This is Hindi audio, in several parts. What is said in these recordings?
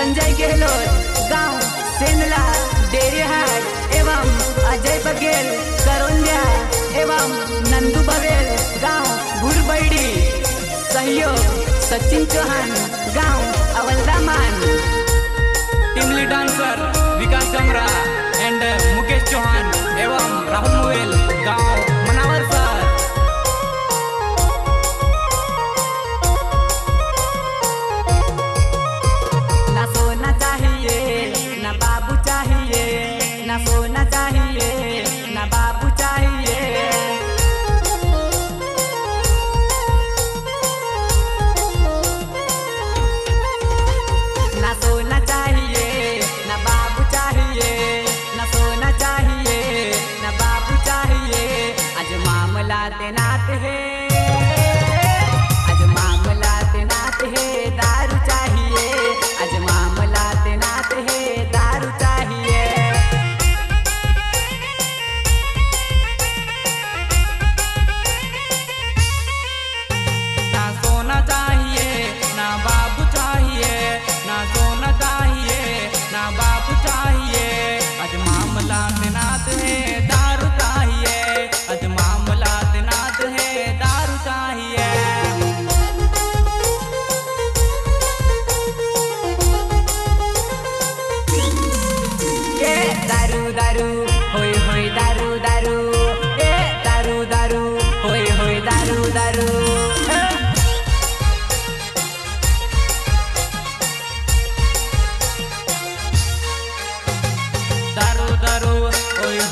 संजय गहलोत, गाँव सेंदला डेरेहाट, एवं अजय बघेल करोंदिया एवं नंदू बघेल, गाँव, भुरबैडी, सहयोग, सचिन चौहान, गाँव Avaldaman team lead dancer Vikas Jamra and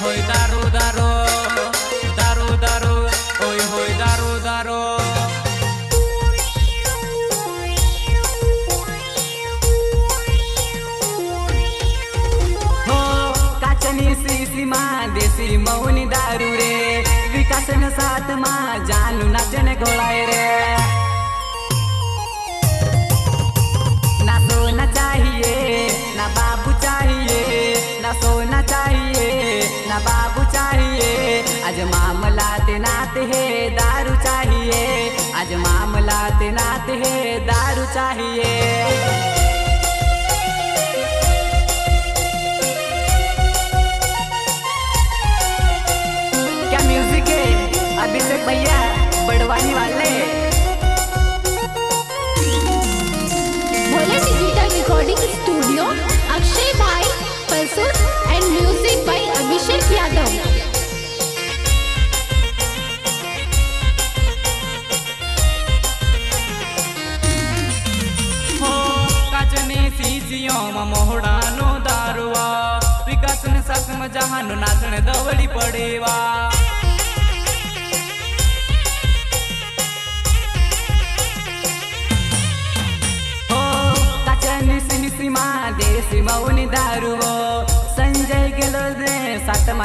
hoy daro daro daro daro hoy hoy daro daro देसी माँ देसी मौनी दारू रे विकासन साथ माँ जानू नाचन घोड़ाए रे नाते हैं दारू चाहिए।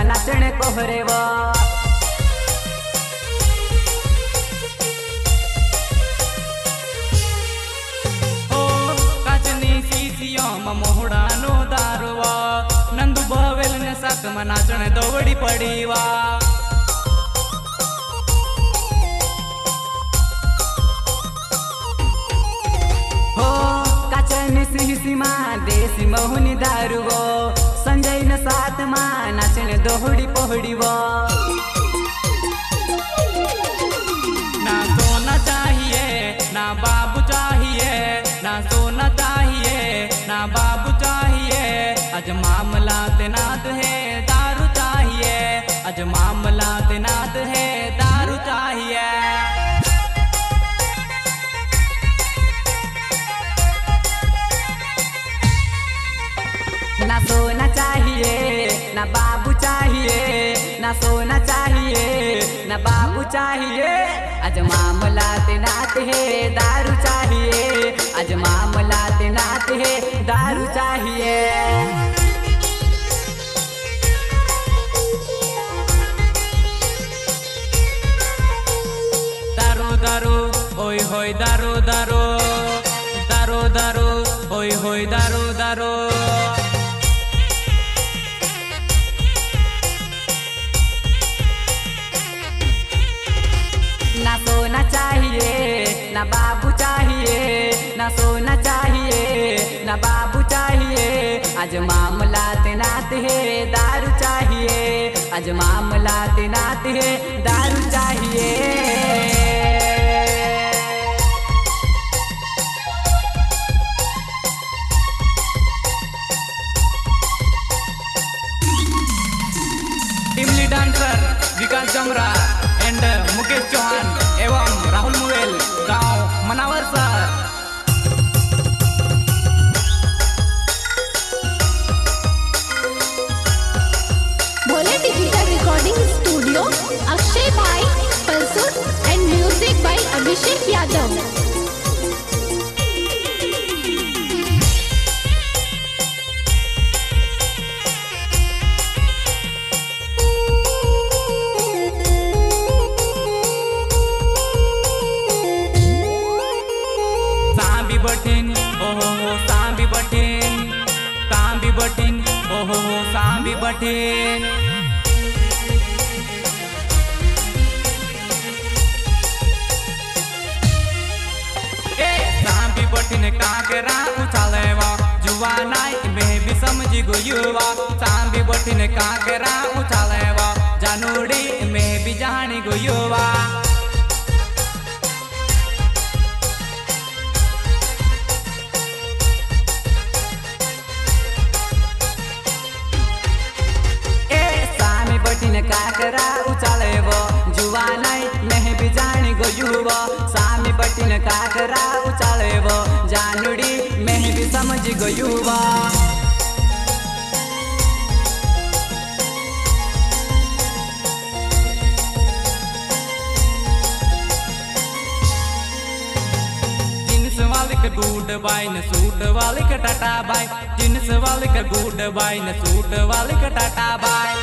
नचण कोहरेवा મોહડાનો દારવા નંદુ ભવેલ ને સાકમાં નાચણે દોવડી પડીવા હો કાચન સિંહ સીમા દેશી મહુની દારૂવો गई न साथ माँ नाचने दोहड़ी पोहड़ी वो दारू चाहिए। आज मामला नात है दारू चाहिए। आज मामला नात है दारू चाहिए। चाहिए। आज मामला तैनात है दारू चाहिए। आज मामला तैनात है दारू चाहिए। सांबी बटीन ओहो हो सांबी बटीन सांबी बटीन ओहो हो सांबी बटीन ए सांबी बटीन काकेरा उछालेवा जुवा नाय में भी समझी गो युवा। सांबी बटीन काकेरा जानूड़ी में भी जानी गो युवा। समझ गो युवा जींस वाले का गुड बाय न सूट वाले का टाटा बाय जींस वाले का गुड बाय न सूट वाले का टाटा बाय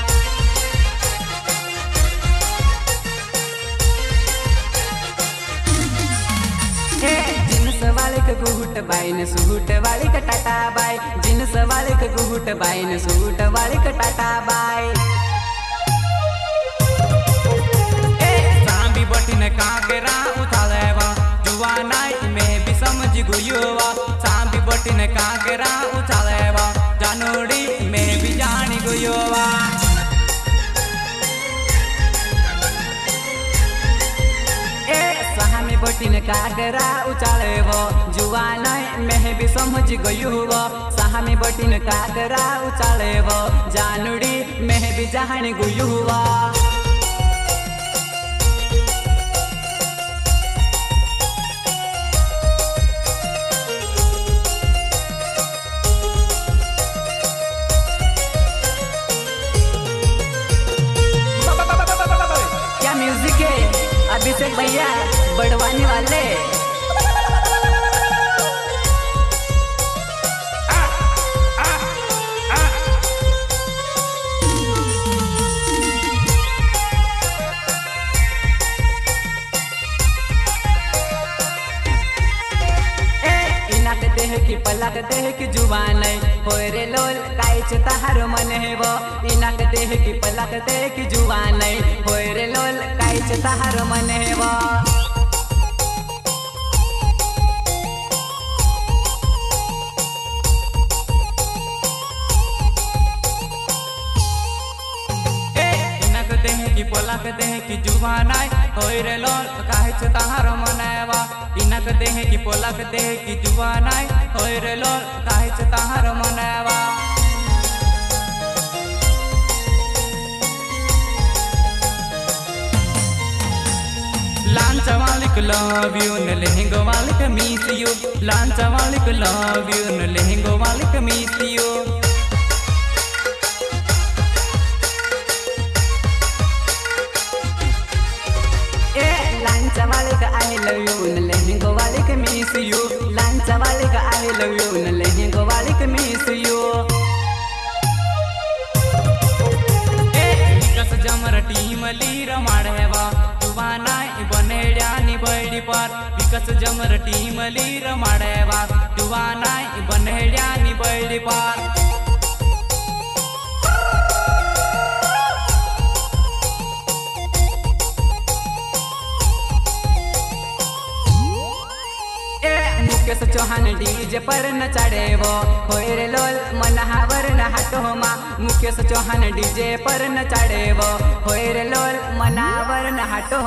वाले बाई ने सूट वाले कटाटा टाटा बाई। जिन्स वाले का गुट बाई ने सूट वाले कटाटा टाटा बाई। ए सांबी बटिन काकेरा जुआ नाय में भी समझ गुयोवा सांबी बटिन काकेरा सहामी बटिन काकरा उचालेव। जुवा नै मेह बि समझ गयुव। सहामी बटिन काकरा उचालेव। जानुडी मेह बि जानी गुयुवा। क्या म्यूज़िक है? अभिषेक भैया। बड़वानी वाले। देह की ज़ुबान रे लोल काइच तहार मन हेब इनक देह की पलक देह की ज़ुबान रे लोल काइच तहार मन हेब ए देह की जुबानाय होय रे लोल, काहे छ तहार इनक देह पोलक देह रे लोल, काहे छ तहार लव यू न लहंगो वालिक मिस यू लव यू न लहंगो यू लांचा वाले का आई लव यू न लहंगो वाले का मिस यू लांचा वाले का आई लव यू न लहंगो वाले का मिस यू ए विकास जमर टीम लीर माढेवा जुवाना बनेड्या नि बैडी पर विकास जमर टीम लीर माढेवा जुवाना बनेड्या नि बैडी पर मुकेश चौहान डीजे पर न चढ़ेवो होय रे लोल मनहावर न हटो मा। मुकेश चौहान डीजे पर न चढ़ेवो होय रे लोल मनावर न हटो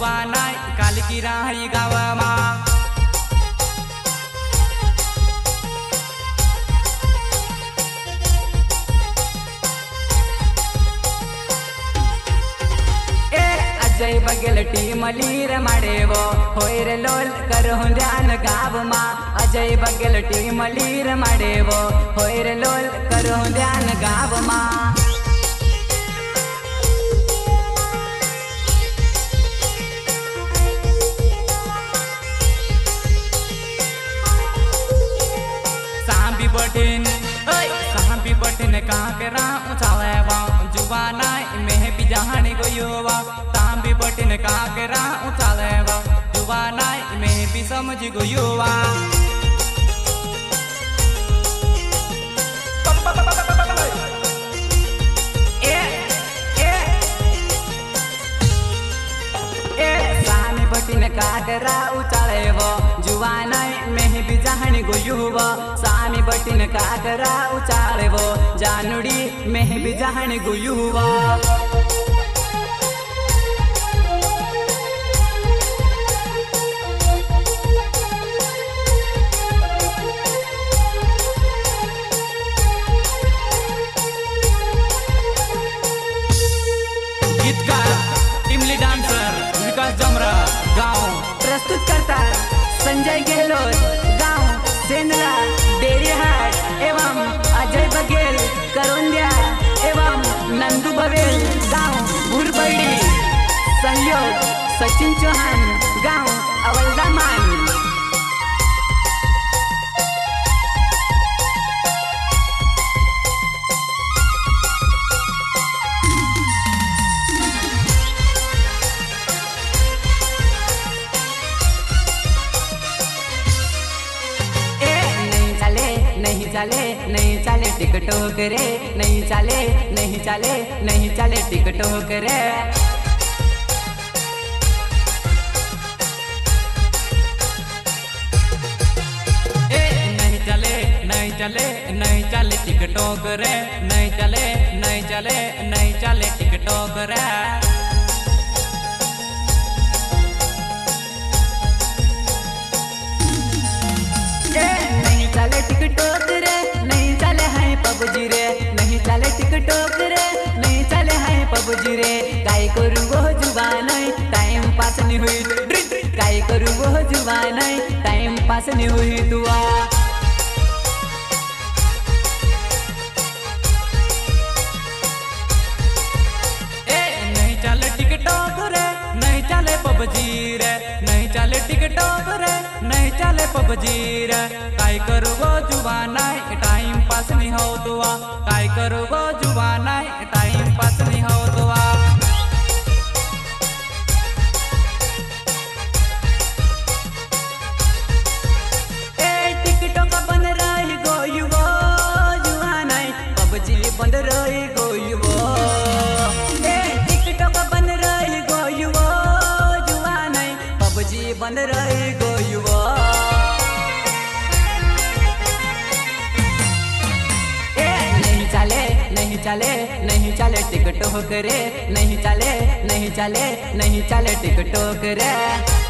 शोभा नाय कालकी राहरी गावमा जय बगल टीमली रे मड़ेवो होय रे लोल करहु ध्यान गावमा अजय बगल टीमली रे मड़ेवो होयर लोल करहु ध्यान गाव मा। कहाँ बटन कहाँ के राह उछाले जुबाना भी जहाँ को युवा ताम भी बटन कहाँ के राह उछाले जुबा नाय में भी समझ को युवा बटिन काटरा उचाले वो जुवानाई बिजाहणी गोयुव, सामी बटीन काकरा उचाळेवो जानुडी मेह बिजाहणी गोयुव। डान्सर विकास जमरा गाव प्रस्तुत करतात संजय गेहलोत। गाँव सेंद्रा, डेरीहाट एवं अजय बघेल, करोंद्या एवं नंदू बघेल, गाँव भुरबडी संयोग, सचिन चौहान, गाँव अवलदामान. नहीं चले नहीं चले टिकटोक रे नहीं चले नहीं चले नहीं चले टिकटोक रे नहीं चले नहीं चले टिकटॉक रे नहीं चले नहीं चले नहीं चले टिकटॉक रे करू वो ज़ुबान टाइम पास नहीं हुई काय करू वो ज़ुबान टाइम पास नहीं हुई दुआ ए, नहीं काय जुबानाय? टाइम पास नहीं हो दुआ काय करू गो जुबानाय? टाइम पास नहीं हो दुआ चले नहीं चले टिकटोक रे नहीं चले नहीं चले नहीं चले टिकटोक रे।